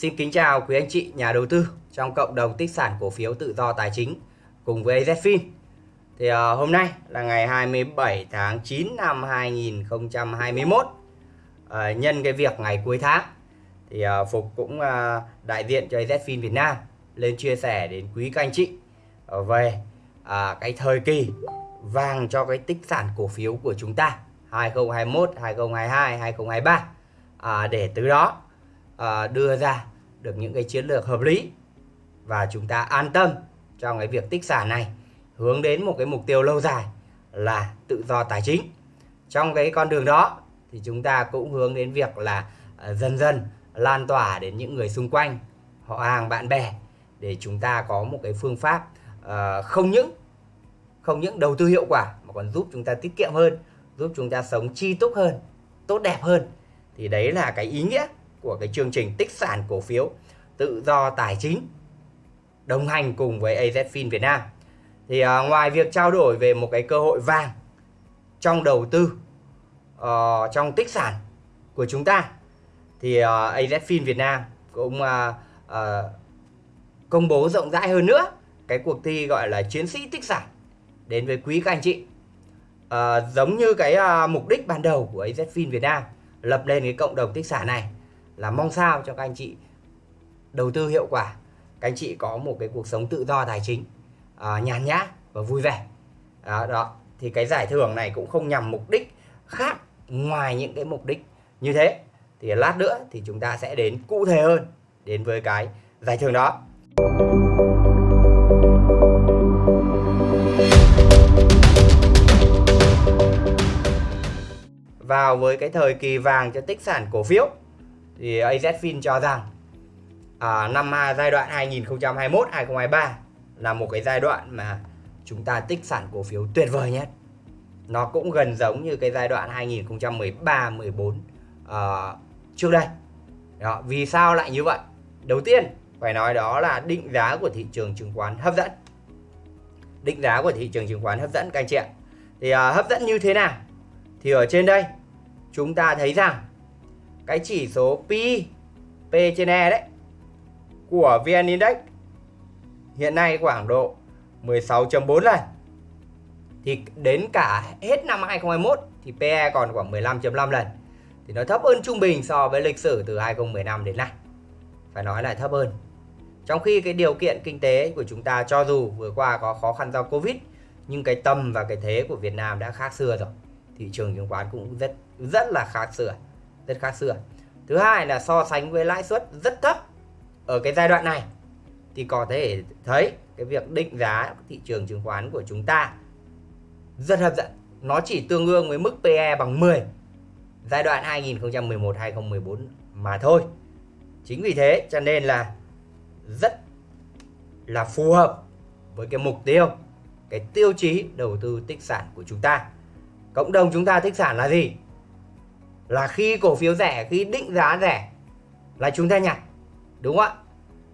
Xin kính chào quý anh chị nhà đầu tư trong cộng đồng tích sản cổ phiếu tự do tài chính cùng với AZFIN. Thì uh, hôm nay là ngày 27 tháng 9 năm 2021. Uh, ờ, nhân cái việc ngày cuối tháng thì uh, Phục cũng uh, đại diện cho AZFIN Việt Nam lên chia sẻ đến quý các anh chị uh, về uh, cái thời kỳ vàng cho cái tích sản cổ phiếu của chúng ta 2021, 2022, 2023 à, để từ đó à, đưa ra được những cái chiến lược hợp lý và chúng ta an tâm trong cái việc tích sản này hướng đến một cái mục tiêu lâu dài là tự do tài chính. Trong cái con đường đó thì chúng ta cũng hướng đến việc là à, dần dần lan tỏa đến những người xung quanh họ hàng bạn bè để chúng ta có một cái phương pháp uh, không những không những đầu tư hiệu quả mà còn giúp chúng ta tiết kiệm hơn giúp chúng ta sống chi túc hơn tốt đẹp hơn. Thì đấy là cái ý nghĩa của cái chương trình tích sản cổ phiếu tự do tài chính đồng hành cùng với AZFIN Việt Nam. Thì uh, ngoài việc trao đổi về một cái cơ hội vàng trong đầu tư uh, trong tích sản của chúng ta thì à, uh, AZFIN Việt Nam cũng uh, uh, công bố rộng rãi hơn nữa cái cuộc thi gọi là chiến sĩ tích sản đến với quý các anh chị. Uh, giống như cái uh, mục đích ban đầu của AZFIN Việt Nam lập lên cái cộng đồng tích sản này là mong sao cho các anh chị đầu tư hiệu quả các anh chị có một cái cuộc sống tự do tài chính à, nhàn nhã và vui vẻ. Đó, đó thì cái giải thưởng này cũng không nhằm mục đích khác ngoài những cái mục đích như thế. Thì lát nữa thì chúng ta sẽ đến cụ thể hơn đến với cái giải thưởng đó. Vào với cái thời kỳ vàng cho tích sản cổ phiếu thì AZFIN cho rằng à, năm giai đoạn 2021 2023 là một cái giai đoạn mà chúng ta tích sản cổ phiếu tuyệt vời nhất. Nó cũng gần giống như cái giai đoạn 2013 14 à, trước đây. Đó, vì sao lại như vậy? Đầu tiên phải nói đó là định giá của thị trường chứng khoán hấp dẫn. Định giá của thị trường chứng khoán hấp dẫn các anh chị ạ. Thì à, hấp dẫn như thế nào? Thì ở trên đây chúng ta thấy rằng cái chỉ số P P trên E đấy, của VN Index. Hiện nay khoảng độ 16.4 lần. Thì đến cả hết năm 2021 thì PE còn khoảng 15.5 lần. Thì nó thấp hơn trung bình so với lịch sử từ 2015 đến nay. Phải nói là thấp hơn. Trong khi cái điều kiện kinh tế của chúng ta cho dù vừa qua có khó khăn do Covid, nhưng cái tâm và cái thế của Việt Nam đã khác xưa rồi. Thị trường chứng khoán cũng rất rất là khác xưa rất khác xưa à? thứ hai là so sánh với lãi suất rất thấp ở cái giai đoạn này. Thì có thể thấy cái việc định giá thị trường chứng khoán của chúng ta rất hấp dẫn. Nó chỉ tương đương với mức PE bằng 10 giai đoạn 2011 2014 mà thôi. Chính vì thế cho nên là rất là phù hợp với cái mục tiêu, cái tiêu chí đầu tư tích sản của chúng ta. Cộng đồng chúng ta tích sản là gì? Là khi cổ phiếu rẻ, khi định giá rẻ là chúng ta nhặt, đúng không ạ?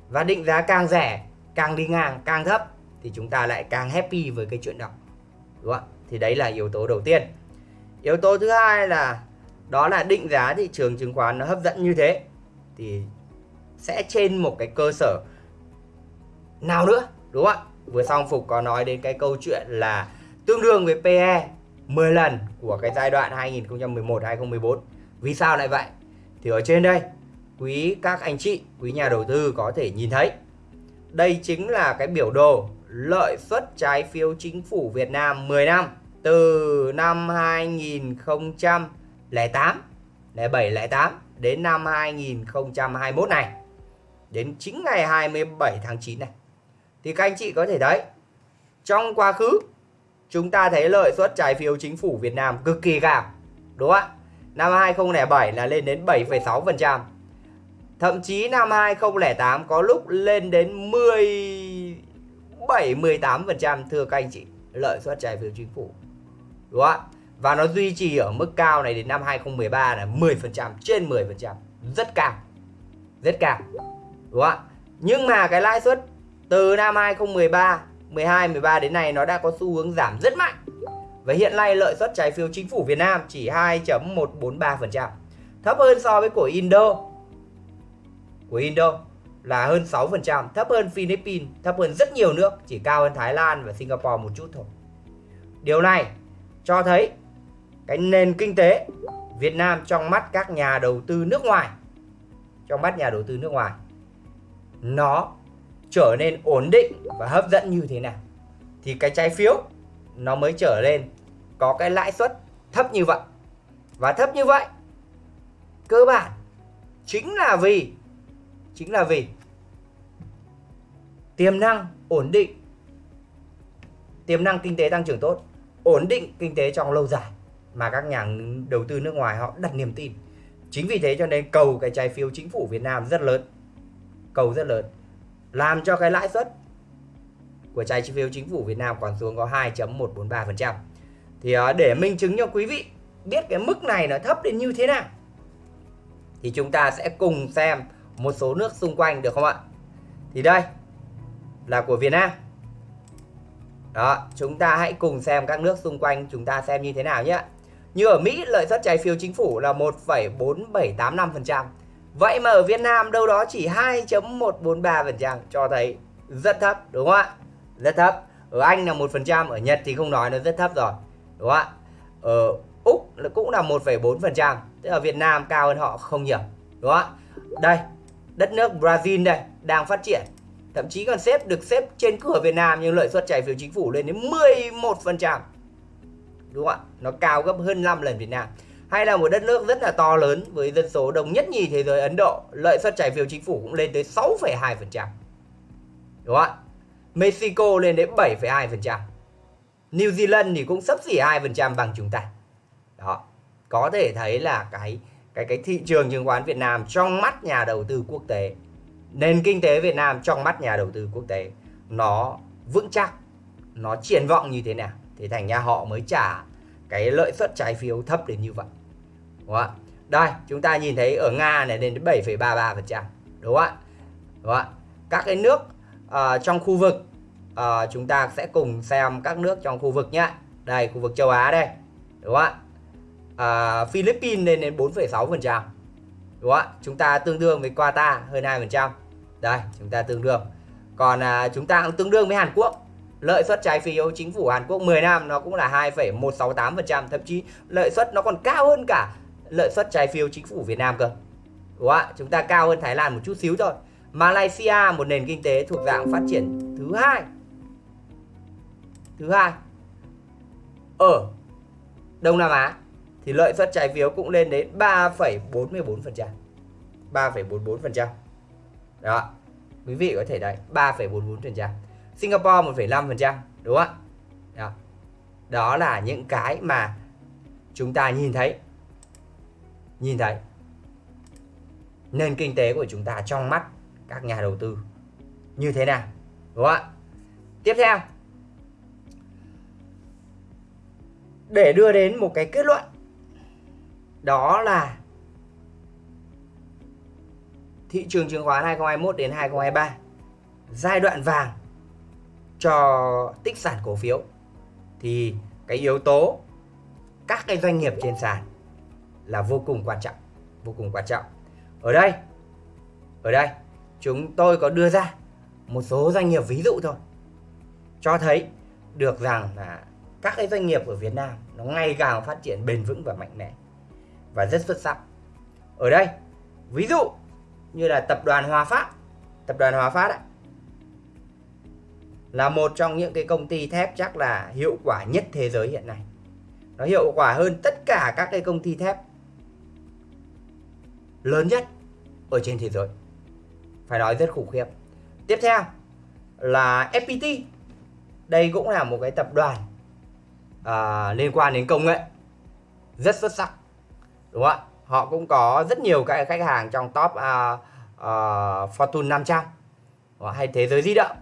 Và định giá càng rẻ, càng đi ngang, càng thấp thì chúng ta lại càng happy với cái chuyện đó, đúng không ạ? Thì đấy là yếu tố đầu tiên. Yếu tố thứ hai là, đó là định giá thị trường chứng khoán nó hấp dẫn như thế thì sẽ trên một cái cơ sở nào nữa, đúng không ạ? Vừa xong phục có nói đến cái câu chuyện là tương đương với PE 10 lần của cái giai đoạn 2011 2014. Vì sao lại vậy? Thì ở trên đây, quý các anh chị, quý nhà đầu tư có thể nhìn thấy. Đây chính là cái biểu đồ lợi suất trái phiếu chính phủ Việt Nam 10 năm từ năm 2008, 07, 08 đến năm 2021 này. Đến chính ngày 27 tháng 9 này. Thì các anh chị có thể thấy trong quá khứ chúng ta thấy lợi suất trái phiếu chính phủ Việt Nam cực kỳ cao. Đúng không ạ? Năm 2007 là lên đến 7,6%. Thậm chí năm 2008 có lúc lên đến 17 18% thưa các anh chị, lợi suất trái phiếu chính phủ. Đúng không ạ? Và nó duy trì ở mức cao này đến năm 2013 là 10%, trên 10%, rất cao. Rất cao. Đúng không ạ? Nhưng mà cái lãi suất từ năm 2013 12, 13 đến nay nó đã có xu hướng giảm rất mạnh. Và hiện nay lợi suất trái phiếu chính phủ Việt Nam chỉ 2.143%, thấp hơn so với của Indo. của Indo là hơn 6%, thấp hơn Philippines, thấp hơn rất nhiều nước, chỉ cao hơn Thái Lan và Singapore một chút thôi. Điều này cho thấy cái nền kinh tế Việt Nam trong mắt các nhà đầu tư nước ngoài trong mắt nhà đầu tư nước ngoài nó trở nên ổn định và hấp dẫn như thế nào, thì cái trái phiếu nó mới trở lên có cái lãi suất thấp như vậy. Và thấp như vậy, cơ bản chính là vì, chính là vì tiềm năng ổn định, tiềm năng kinh tế tăng trưởng tốt, ổn định kinh tế trong lâu dài mà các nhà đầu tư nước ngoài họ đặt niềm tin. Chính vì thế cho nên cầu cái trái phiếu chính phủ Việt Nam rất lớn, cầu rất lớn làm cho cái lãi suất của trái phiếu chính phủ Việt Nam còn xuống có 2.143% thì ờ, để minh chứng cho quý vị biết cái mức này nó thấp đến như thế nào thì chúng ta sẽ cùng xem một số nước xung quanh được không ạ? Thì đây là của Việt Nam. Đó chúng ta hãy cùng xem các nước xung quanh chúng ta xem như thế nào nhé. Như ở Mỹ lợi suất trái phiếu chính phủ là 1,4785% vậy mà ở Việt Nam đâu đó chỉ 2.143% cho thấy rất thấp đúng không ạ? Rất thấp. Ở Anh là 1% ở Nhật thì không nói nó rất thấp rồi đúng không ạ? Ở Úc cũng là 1,4% tức là Việt Nam cao hơn họ không nhiều đúng không ạ? Đây đất nước Brazil đây đang phát triển. Thậm chí còn xếp được xếp trên cửa Việt Nam nhưng lợi suất trái phiếu chính phủ lên đến 11% đúng không ạ? Nó cao gấp hơn 5 lần Việt Nam hay là một đất nước rất là to lớn với dân số đông nhất nhì thế giới Ấn Độ lợi suất trái phiếu chính phủ cũng lên tới 6,2% đúng không ạ? Mexico lên đến 7,2% New Zealand thì cũng sấp xỉ 2% bằng chúng ta. Đó có thể thấy là cái cái cái thị trường chứng khoán Việt Nam trong mắt nhà đầu tư quốc tế nền kinh tế Việt Nam trong mắt nhà đầu tư quốc tế nó vững chắc nó triển vọng như thế nào? Thì thành ra họ mới trả cái lợi suất trái phiếu thấp đến như vậy đúng không đây chúng ta nhìn thấy ở Nga này lên đến 7,33% đúng không ạ? Đúng không ạ? Các cái nước uh, trong khu vực uh, chúng ta sẽ cùng xem các nước trong khu vực nhé đây khu vực châu Á đây. Đúng không ạ? Uh, Philippines lên đến 4,6% đúng không ạ? Chúng ta tương đương với Qatar hơn 2% đây chúng ta tương đương. Còn uh, chúng ta cũng tương đương với Hàn Quốc. Lợi suất trái phiếu chính phủ Hàn Quốc 10 năm nó cũng là 2,168%, thậm chí lợi suất nó còn cao hơn cả lợi suất trái phiếu chính phủ Việt Nam cơ. Đúng không ạ? Chúng ta cao hơn Thái Lan một chút xíu thôi. Malaysia một nền kinh tế thuộc dạng phát triển thứ hai. Thứ hai. Ở Đông Nam Á thì lợi suất trái phiếu cũng lên đến 3,44%. 3,44%. Đó. Quý vị có thể đấy, 3,44%. Singapore 1,5% đúng không ạ đó. đó là những cái mà chúng ta nhìn thấy nhìn thấy, nền kinh tế của chúng ta trong mắt các nhà đầu tư như thế nào, đúng không ạ? Tiếp theo, để đưa đến một cái kết luận, đó là thị trường chứng khoán 2021 đến 2023 giai đoạn vàng cho tích sản cổ phiếu. Thì cái yếu tố các cái doanh nghiệp trên sàn là vô cùng quan trọng vô cùng quan trọng ở đây ở đây chúng tôi có đưa ra một số doanh nghiệp ví dụ thôi cho thấy được rằng là các cái doanh nghiệp ở Việt Nam nó ngày càng phát triển bền vững và mạnh mẽ và rất xuất sắc ở đây ví dụ như là tập đoàn Hòa Phát tập đoàn Hòa Phát ấy, là một trong những cái công ty thép chắc là hiệu quả nhất thế giới hiện nay. Nó hiệu quả hơn tất cả các cái công ty thép lớn nhất ở trên thế giới. Phải nói rất khủng khiếp. Tiếp theo là FPT. Đây cũng là một cái tập đoàn à, liên quan đến công nghệ rất xuất sắc. Đúng không ạ? Họ cũng có rất nhiều các khách hàng trong top à, à, Fortune 500 hay thế giới di động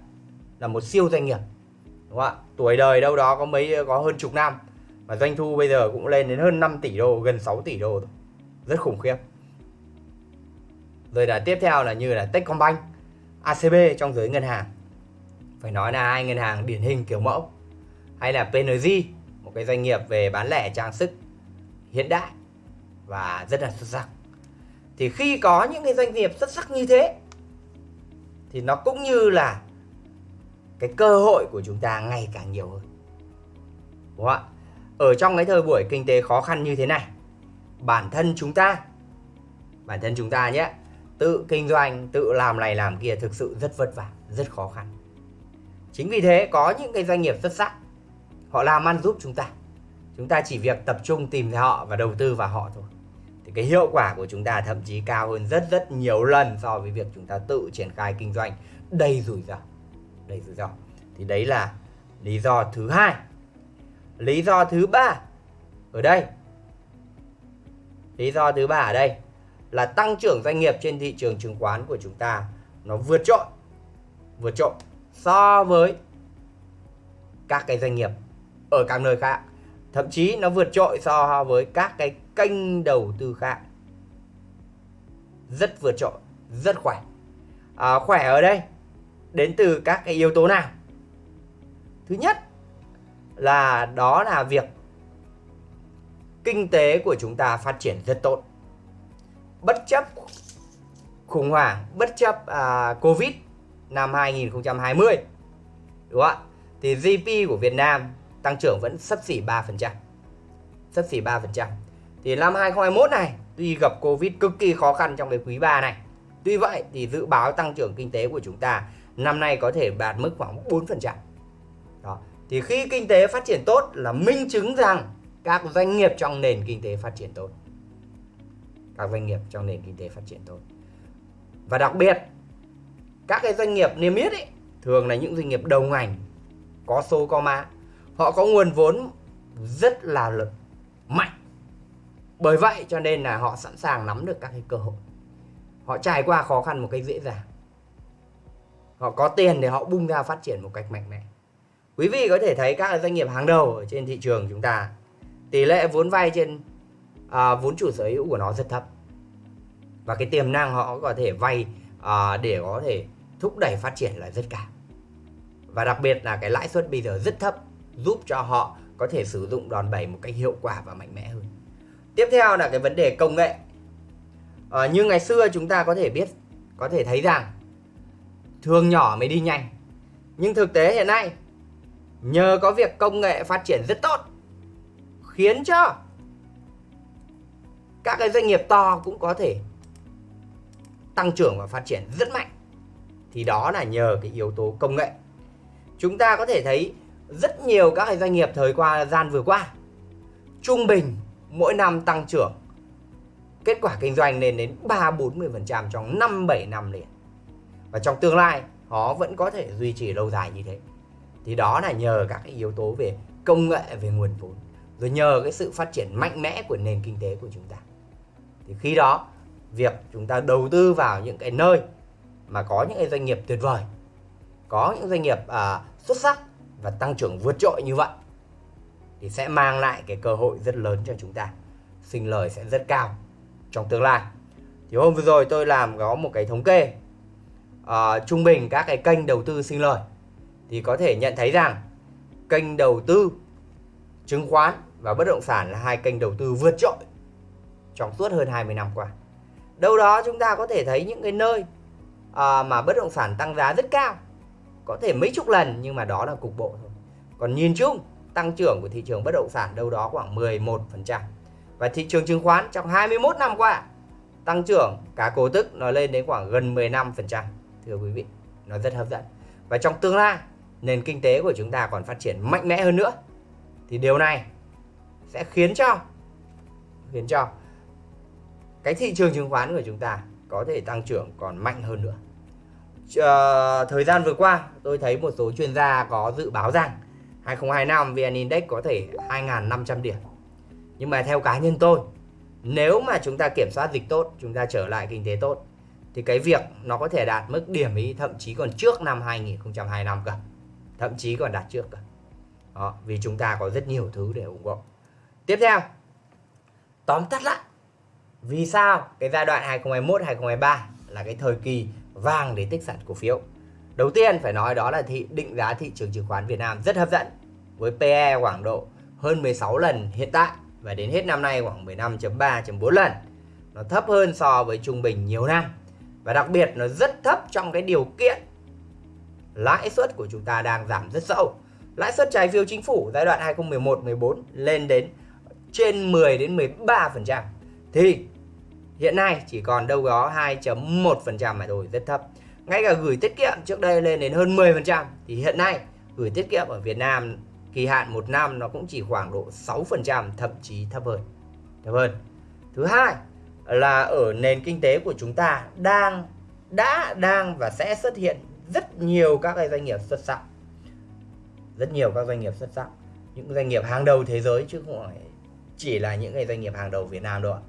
là một siêu doanh nghiệp đúng không ạ tuổi đời đâu đó có mấy có hơn chục năm mà doanh thu bây giờ cũng lên đến hơn 5 tỷ đô gần 6 tỷ đô rồi rất khủng khiếp rồi là tiếp theo là như là Techcombank ACB trong giới ngân hàng. Phải nói là hai ngân hàng điển hình kiểu mẫu. Hay là PNG một cái doanh nghiệp về bán lẻ trang sức hiện đại và rất là xuất sắc. Thì khi có những cái doanh nghiệp xuất sắc như thế, thì nó cũng như là cái cơ hội của chúng ta ngày càng nhiều hơn. Đúng không ạ? Ở trong cái thời buổi kinh tế khó khăn như thế này, bản thân chúng ta, bản thân chúng ta nhé tự kinh doanh, tự làm này làm kia thực sự rất vất vả, rất khó khăn. Chính vì thế, có những cái doanh nghiệp xuất sắc, họ làm ăn giúp chúng ta. Chúng ta chỉ việc tập trung tìm thấy họ và đầu tư vào họ thôi. Thì cái hiệu quả của chúng ta thậm chí cao hơn rất rất nhiều lần so với việc chúng ta tự triển khai kinh doanh đầy rủi ro, đầy rủi ro. Thì đấy là lý do thứ hai. Lý do thứ ba ở đây. Lý do thứ ba ở đây là tăng trưởng doanh nghiệp trên thị trường chứng khoán của chúng ta nó vượt trội vượt trội so với các cái doanh nghiệp ở các nơi khác. Thậm chí nó vượt trội so với các cái kênh đầu tư khác. Rất vượt trội rất khỏe. À, khỏe ở đây đến từ các cái yếu tố nào? Thứ nhất là đó là việc kinh tế của chúng ta phát triển rất tốt bất chấp khủng hoảng bất chấp à, covid năm 2020 đúng không ạ thì GDP của Việt Nam tăng trưởng vẫn sấp xỉ 3%. Sấp xỉ 3%. Thì năm 2021 này tuy gặp Covid cực kỳ khó khăn trong cái quý 3 này. Tuy vậy thì dự báo tăng trưởng kinh tế của chúng ta năm nay có thể đạt mức khoảng 4%. Đó. Thì khi kinh tế phát triển tốt là minh chứng rằng các doanh nghiệp trong nền kinh tế phát triển tốt. Các doanh nghiệp trong nền kinh tế phát triển tốt. Và đặc biệt, các cái doanh nghiệp niêm yết ấy thường là những doanh nghiệp đầu ngành, có số, có mã. Họ có nguồn vốn rất là lực, mạnh. Bởi vậy cho nên là họ sẵn sàng nắm được các cái cơ hội. Họ trải qua khó khăn một cách dễ dàng. Họ có tiền để họ bung ra phát triển một cách mạnh mẽ. Quý vị có thể thấy các doanh nghiệp hàng đầu ở trên thị trường chúng ta, tỷ lệ vốn vay trên à, vốn chủ sở hữu của nó rất thấp. Và cái tiềm năng họ có thể vay à, để có thể thúc đẩy phát triển là rất cao. Và đặc biệt là cái lãi suất bây giờ rất thấp giúp cho họ có thể sử dụng đòn bẩy một cách hiệu quả và mạnh mẽ hơn. Tiếp theo là cái vấn đề công nghệ. À, như ngày xưa chúng ta có thể biết có thể thấy rằng thường nhỏ mới đi nhanh. Nhưng thực tế hiện nay nhờ có việc công nghệ phát triển rất tốt khiến cho các cái doanh nghiệp to cũng có thể tăng trưởng và phát triển rất mạnh thì đó là nhờ cái yếu tố công nghệ chúng ta có thể thấy rất nhiều các cái doanh nghiệp thời qua gian vừa qua trung bình mỗi năm tăng trưởng kết quả kinh doanh lên đến 3 40% trong 5 7 năm liền. Và trong tương lai họ vẫn có thể duy trì lâu dài như thế. Thì đó là nhờ các cái yếu tố về công nghệ về nguồn vốn, rồi nhờ cái sự phát triển mạnh mẽ của nền kinh tế của chúng ta. Thì khi đó việc chúng ta đầu tư vào những cái nơi mà có những cái doanh nghiệp tuyệt vời, có những doanh nghiệp à, xuất sắc và tăng trưởng vượt trội như vậy thì sẽ mang lại cái cơ hội rất lớn cho chúng ta sinh lời sẽ rất cao trong tương lai. Thì hôm vừa rồi tôi làm có một cái thống kê à, trung bình các cái kênh đầu tư sinh lời. Thì có thể nhận thấy rằng kênh đầu tư chứng khoán và bất động sản là hai kênh đầu tư vượt trội trong suốt hơn 20 năm qua. Đâu đó chúng ta có thể thấy những cái nơi uh, mà bất động sản tăng giá rất cao. Có thể mấy chục lần nhưng mà đó là cục bộ thôi. Còn nhìn chung tăng trưởng của thị trường bất động sản đâu đó khoảng 11% và thị trường chứng khoán trong 21 năm qua tăng trưởng cả cổ tức nó lên đến khoảng gần 15% thưa quý vị nó rất hấp dẫn. Và trong tương lai nền kinh tế của chúng ta còn phát triển mạnh mẽ hơn nữa. Thì điều này sẽ khiến cho khiến cho cái thị trường chứng khoán của chúng ta có thể tăng trưởng còn mạnh hơn nữa à, thời gian vừa qua tôi thấy một số chuyên gia có dự báo rằng 2025 VN Index có thể 2.500 điểm. Nhưng mà theo cá nhân tôi, nếu mà chúng ta kiểm soát dịch tốt, chúng ta trở lại kinh tế tốt, thì cái việc nó có thể đạt mức điểm ý thậm chí còn trước năm 2025 cơ. Thậm chí còn đạt trước cơ. Đó, vì chúng ta có rất nhiều thứ để ủng hộ. Tiếp theo, tóm tắt lại, vì sao cái giai đoạn 2021-2023 là cái thời kỳ vàng để tích sản cổ phiếu. Đầu tiên phải nói đó là thị, định giá thị trường chứng khoán Việt Nam rất hấp dẫn, với PE khoảng độ hơn 16 lần hiện tại và đến hết năm nay khoảng 15.3.4 lần. nó thấp hơn so với trung bình nhiều năm và đặc biệt nó rất thấp trong cái điều kiện lãi suất của chúng ta đang giảm rất sâu. Lãi suất trái phiếu chính phủ giai đoạn 2011-14 lên đến trên 10 đến 13% thì hiện nay chỉ còn đâu đó 2.1% mà thôi, rất thấp. Ngay cả gửi tiết kiệm trước đây lên đến hơn 10% thì hiện nay gửi tiết kiệm ở Việt Nam kỳ hạn một năm nó cũng chỉ khoảng độ 6%, thậm chí thấp hơn. Thấp hơn. Thứ hai là ở nền kinh tế của chúng ta đang đã đang và sẽ xuất hiện rất nhiều các cái doanh nghiệp xuất sắc. Rất nhiều các doanh nghiệp xuất sắc, những doanh nghiệp hàng đầu thế giới chứ không phải chỉ là những cái doanh nghiệp hàng đầu Việt Nam đâu ạ.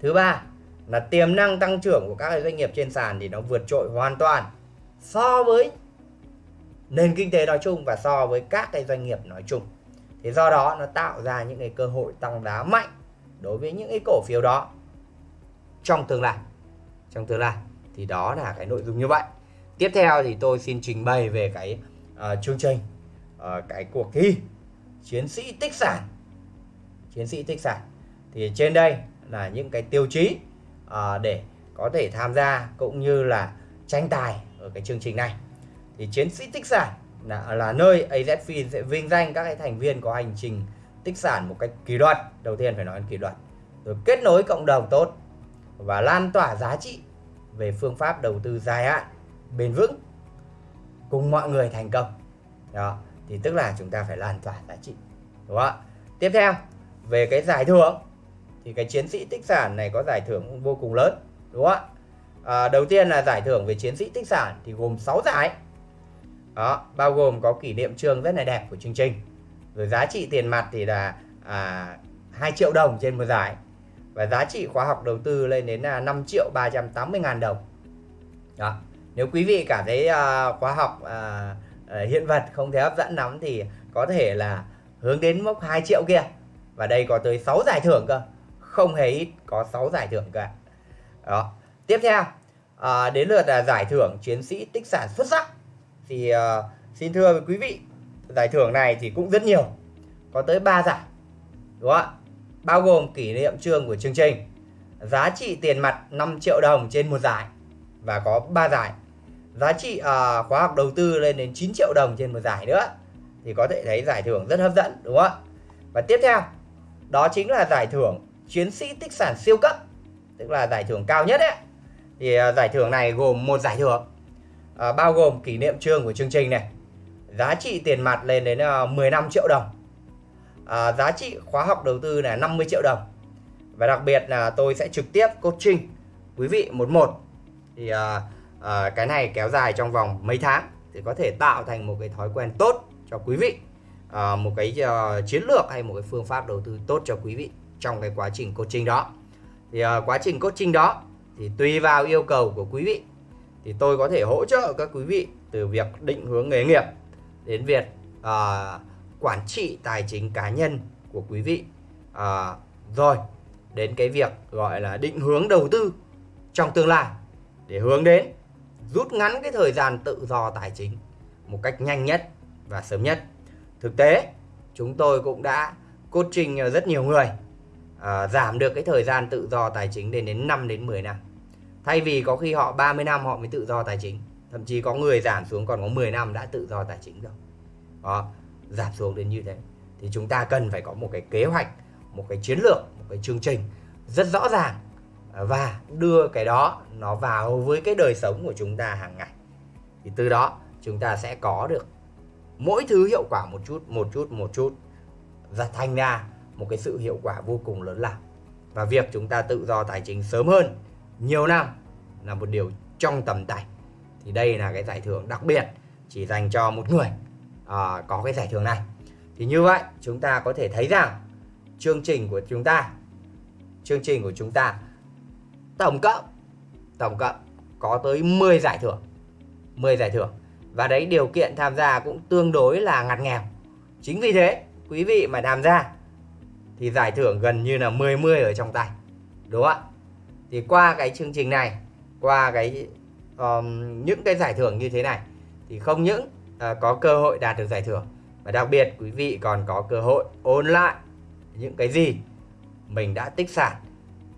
Thứ ba là tiềm năng tăng trưởng của các cái doanh nghiệp trên sàn thì nó vượt trội hoàn toàn so với nền kinh tế nói chung và so với các cái doanh nghiệp nói chung. Thế do đó nó tạo ra những cái cơ hội tăng giá mạnh đối với những cái cổ phiếu đó trong tương lai. Trong tương lai thì đó là cái nội dung như vậy. Tiếp theo thì tôi xin trình bày về cái uh, chương trình uh, cái cuộc thi chiến sĩ tích sản. Chiến sĩ tích sản. Thì trên đây là những cái tiêu chí À, để có thể tham gia cũng như là tranh tài ở cái chương trình này. Thì chiến sĩ tích sản là, là nơi AZFIN sẽ vinh danh các cái thành viên có hành trình tích sản một cách kỷ luật. Đầu tiên phải nói kỷ luật. Rồi kết nối cộng đồng tốt và lan tỏa giá trị về phương pháp đầu tư dài hạn bền vững cùng mọi người thành công. Đó thì tức là chúng ta phải lan tỏa giá trị. Đúng không ạ? Tiếp theo về cái giải thưởng thì cái chiến sĩ tích sản này có giải thưởng vô cùng lớn đúng không ạ? À, đầu tiên là giải thưởng về chiến sĩ tích sản thì gồm 6 giải. Đó bao gồm có kỷ niệm trương rất là đẹp của chương trình. Rồi giá trị tiền mặt thì là à, 2 triệu đồng trên một giải. Và giá trị khóa học đầu tư lên đến là 5 triệu 380 ngàn đồng. Đó nếu quý vị cảm thấy à, khóa học à, à hiện vật không thấy hấp dẫn lắm thì có thể là hướng đến mốc 2 triệu kia. Và đây có tới 6 giải thưởng cơ không hề ít có 6 giải thưởng cả đó. Tiếp theo à, đến lượt là giải thưởng chiến sĩ tích sản xuất sắc. Thì à, xin thưa quý vị giải thưởng này thì cũng rất nhiều có tới 3 giải đúng không ạ? Bao gồm kỷ niệm trương của chương trình giá trị tiền mặt 5 triệu đồng trên một giải và có 3 giải. Giá trị à, khóa học đầu tư lên đến 9 triệu đồng trên một giải nữa thì có thể thấy giải thưởng rất hấp dẫn đúng không ạ? Và tiếp theo đó chính là giải thưởng chiến sĩ tích sản siêu cấp tức là giải thưởng cao nhất ấy. Thì uh, giải thưởng này gồm một giải thưởng uh, bao gồm kỷ niệm trương của chương trình này. Giá trị tiền mặt lên đến à, uh, 15 triệu đồng. À, giá trị khóa học đầu tư là 50 triệu đồng. Và đặc biệt là tôi sẽ trực tiếp coaching quý vị một một. Thì à, à, cái này kéo dài trong vòng mấy tháng thì có thể tạo thành một cái thói quen tốt cho quý vị. À, một cái uh, chiến lược hay một cái phương pháp đầu tư tốt cho quý vị trong cái quá trình coaching đó. Thì uh, quá trình coaching đó thì tùy vào yêu cầu của quý vị. Thì tôi có thể hỗ trợ các quý vị từ việc định hướng nghề nghiệp đến việc uh, quản trị tài chính cá nhân của quý vị. Uh, rồi đến cái việc gọi là định hướng đầu tư trong tương lai để hướng đến rút ngắn cái thời gian tự do tài chính một cách nhanh nhất và sớm nhất. Thực tế chúng tôi cũng đã coaching rất nhiều người à, giảm được cái thời gian tự do tài chính lên đến 5 đến 10 năm. Thay vì có khi họ 30 năm họ mới tự do tài chính thậm chí có người giảm xuống còn có 10 năm đã tự do tài chính rồi. Đó giảm xuống đến như thế. Thì chúng ta cần phải có một cái kế hoạch một cái chiến lược một cái chương trình rất rõ ràng à, và đưa cái đó nó vào với cái đời sống của chúng ta hàng ngày. Thì từ đó chúng ta sẽ có được mỗi thứ hiệu quả một chút một chút một chút. Và thành ra một cái sự hiệu quả vô cùng lớn lao. Và việc chúng ta tự do tài chính sớm hơn nhiều năm là một điều trong tầm tay. Thì đây là cái giải thưởng đặc biệt chỉ dành cho một người à, có cái giải thưởng này. Thì như vậy chúng ta có thể thấy rằng chương trình của chúng ta chương trình của chúng ta tổng cộng tổng cộng có tới 10 giải thưởng 10 giải thưởng. Và đấy điều kiện tham gia cũng tương đối là ngặt nghèo. Chính vì thế quý vị mà tham gia thì giải thưởng gần như là 10 10 ở trong tay. Đúng không ạ? Thì qua cái chương trình này qua cái um, những cái giải thưởng như thế này thì không những uh, có cơ hội đạt được giải thưởng và đặc biệt quý vị còn có cơ hội ôn lại những cái gì mình đã tích sản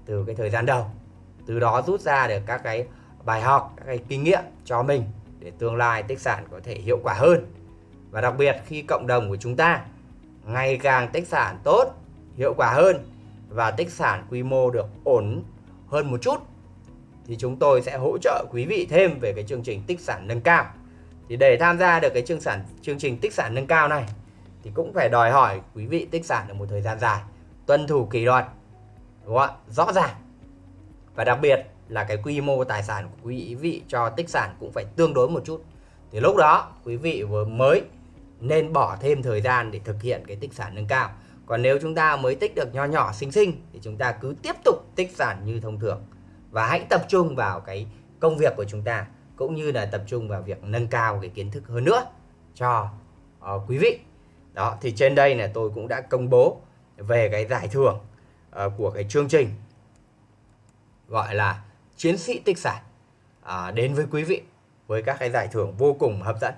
từ cái thời gian đầu. Từ đó rút ra được các cái bài học các cái kinh nghiệm cho mình để tương lai tích sản có thể hiệu quả hơn. Và đặc biệt khi cộng đồng của chúng ta ngày càng tích sản tốt hiệu quả hơn và tích sản quy mô được ổn hơn một chút, thì chúng tôi sẽ hỗ trợ quý vị thêm về cái chương trình tích sản nâng cao. Thì để tham gia được cái chương sản, chương trình tích sản nâng cao này, thì cũng phải đòi hỏi quý vị tích sản được một thời gian dài, tuân thủ kỷ luật, đúng không ạ? Rõ ràng. Và đặc biệt là cái quy mô tài sản của quý vị cho tích sản cũng phải tương đối một chút. Thì lúc đó quý vị vừa mới nên bỏ thêm thời gian để thực hiện cái tích sản nâng cao còn nếu chúng ta mới tích được nho nhỏ xinh xinh thì chúng ta cứ tiếp tục tích sản như thông thường. Và hãy tập trung vào cái công việc của chúng ta cũng như là tập trung vào việc nâng cao cái kiến thức hơn nữa cho uh, quý vị. Đó thì trên đây là tôi cũng đã công bố về cái giải thưởng uh, của cái chương trình gọi là chiến sĩ tích sản. Uh, đến với quý vị với các cái giải thưởng vô cùng hấp dẫn.